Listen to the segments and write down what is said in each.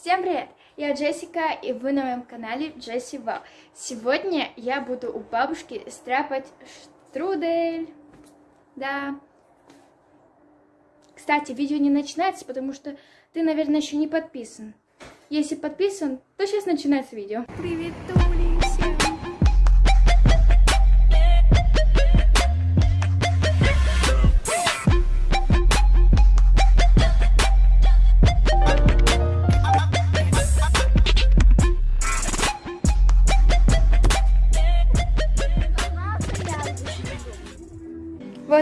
Всем привет! Я Джессика, и вы на моем канале Джесси Вау. Сегодня я буду у бабушки стряпать штрудель. Да. Кстати, видео не начинается, потому что ты, наверное, еще не подписан. Если подписан, то сейчас начинается видео. Привет,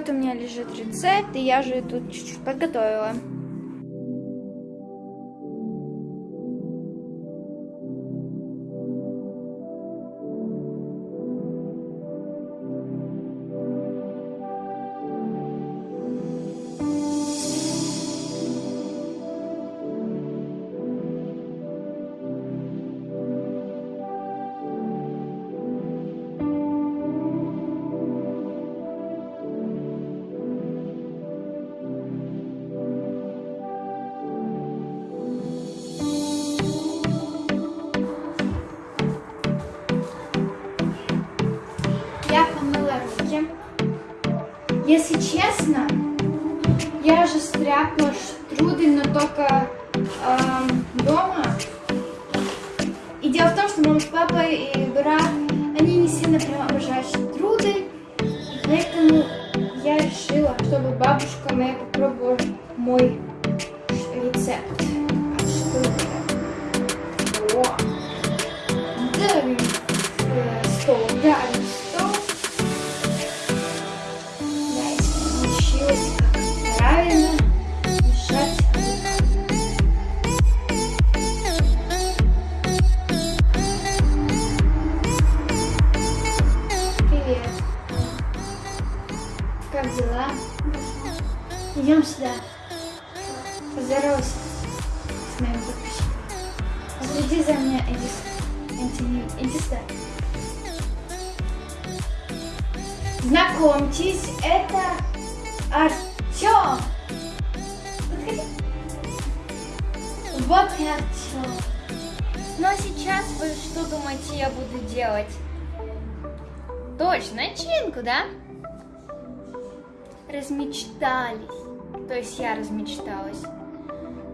Вот у меня лежит рецепт, и я же тут чуть-чуть подготовила. Я же стряпала штрудель, но только эм, дома. И дело в том, что мама с папой и брат, они не сильно прям обожают. И поэтому я решила, чтобы бабушка моя попробовала мой рецепт Как дела? Идем сюда. Поздоровайся с моим подписчиком. Следи за мной, иди, иди, сюда. Знакомьтесь, это Артем. Вот и Артем. А сейчас вы что думаете, я буду делать? Точно, начинку, да? Размечтались. То есть я размечталась.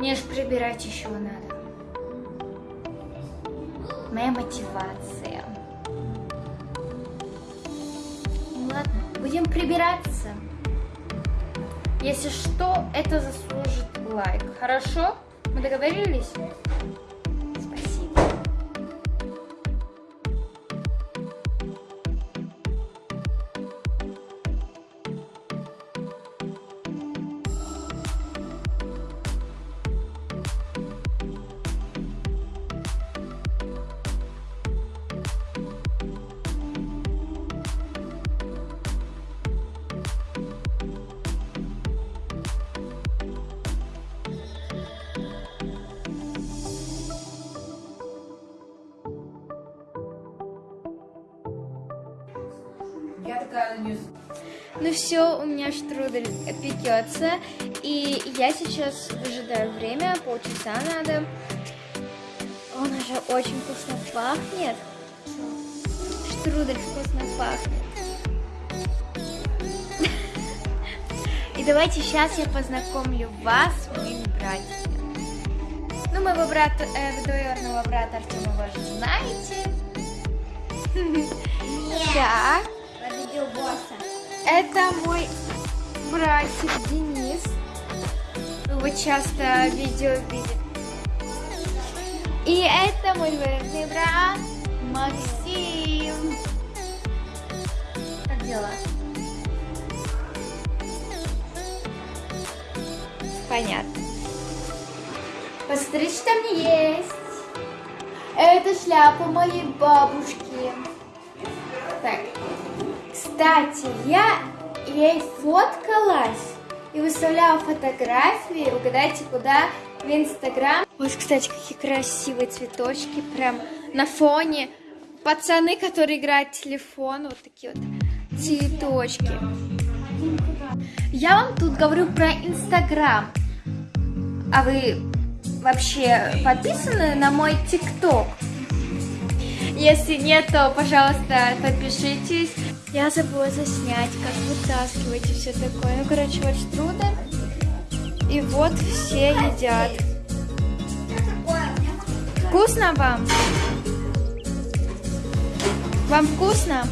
Мне же прибирать еще надо. Моя мотивация. Ну ладно, будем прибираться. Если что, это заслужит лайк. Хорошо? Мы договорились? Я такая не... Ну все, у меня штрудель пекется, и я сейчас выжидаю время, полчаса надо. Он уже очень вкусно пахнет. Штрудель вкусно пахнет. И давайте сейчас я познакомлю вас с моими братьями. Ну, моего брата, э, двоюродного брата Артема вы уже знаете. Так. Это мой братик Денис. Его часто видео видит. И это мой двоюродный брат Максим. Как дела? Понятно. Посмотрите, что там есть. Это шляпа моей бабушки. Так, кстати, я ей фоткалась и выставляла фотографии. Угадайте, куда? В Инстаграм. Вот, кстати, какие красивые цветочки. Прям на фоне. Пацаны, которые играют в телефон. Вот такие вот цветочки. Я вам тут говорю про Инстаграм. А вы вообще подписаны на мой ТикТок? Если нет, то, пожалуйста, подпишитесь. Я забыла заснять, как вытаскивать и все такое. Ну, короче, вот штрудель. И вот все едят. Вкусно вам? Вам вкусно?